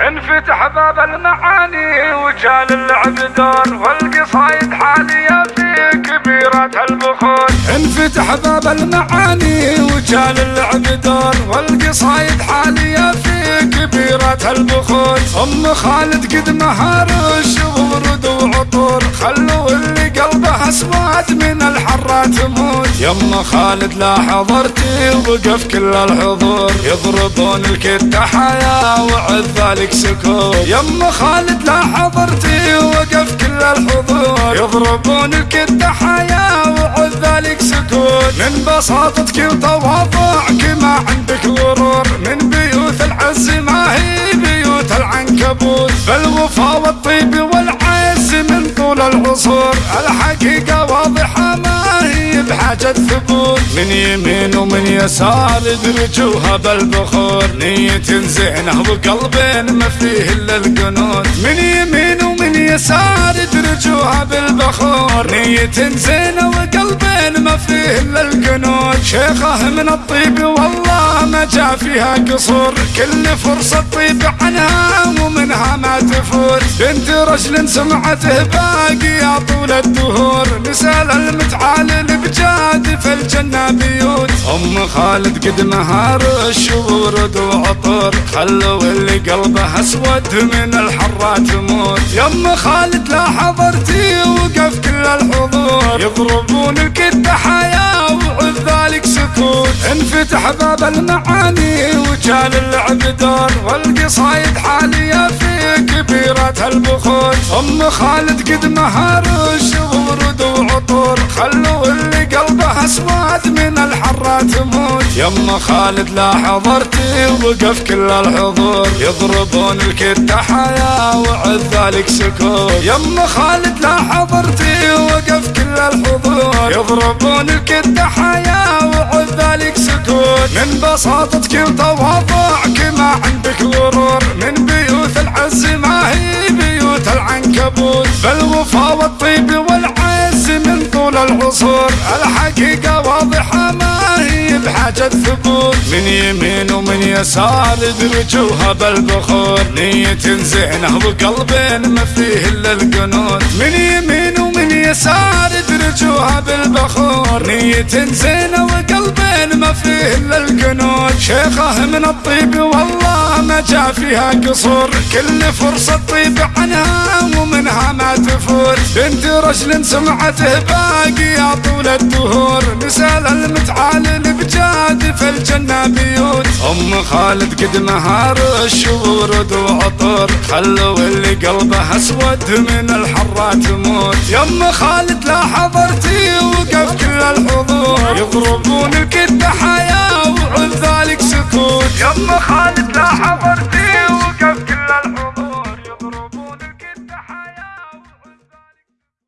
انفتح باب المعاني وجال اللعب دور والقصايد حالية في كبيرة البخور انفتح باب المعاني وجال اللعب دور والقصايد حالية في كبيرة البخور أم خالد قد مهار ورد وعطور خلوا اللي اسود من الحرة تموت يما خالد لا حضرتي وقف كل الحضور. يضربون الكتة حياة وعد ذلك سكوت. يما خالد لا حضرتي وقف كل الحضور. يضربون الكتة حياة وعد ذلك سكوت. من بساطتك وتواضعك ما عندك غرور من بيوت طول العصور. الحقيقة واضحة ما هي بحاجة ثبوت من يمين ومن يسار يدرجوها بالبخور. نية زينة وقلب ما فيه إلا القنوت. من يمين ومن يسار يدرجوها بالبخور. نية زينة وقلب ما فيه إلا القنوت شيخه من الطيب والله ما جاء فيها قصور. كل فرصة طيب عنها ومنها ما تفوت بنت رجل سمعته باقي طول الدهور. نسال المتعال بجاد في الجنة بيوت. أم خالد قد مهار الشورد وعطر خلوا اللي قلبه أسود من الحرة تموت يم خالد لا حضرتي وقف كل الحضور. يضربون الكدة حياة وعذ ذلك سكوت. انفتح باب المعاني وجال اللعب دور. والقصايد حالية في كبيرة البخور. أم خالد قد مهار الشورد وعطر خلوا اللي قلبه أسود من الحرة تموت. يما خالد لا حضرتي وقف كل الحضور. يضربون الكتة حياة وعد ذلك سكوت. يما خالد لا حضرتي وقف كل الحضور. يضربون الكتة حياة وعد ذلك سكوت. من بساطتك وتواضعك ما عندك غرور. من بيوت العز ما هي بيوت العنكبوت. فالوفا العصور. الحقيقة واضحة ما هي بحاجة ثبوت. من يمين ومن يسار يدرجوها بالبخور. نية زينة وقلب ما فيه إلا القنوت. من يمين ومن يسار يدرجوها بالبخور. نية زينة وقلب ما فيه إلا القنوت. شيخه من الطيب والله ما فيها قصور. كل فرصة طيب عنها ومنها ما تفوت بنت رجل سمعته باقي طول الدهور. نسال المتعال بجاد في الجنة بيوت. أم خالد قد مهار الشورد وعطر خلوا اللي قلبه أسود من الحرة تموت. يم خالد لا حضرتي وقف كل الحضور. يضربون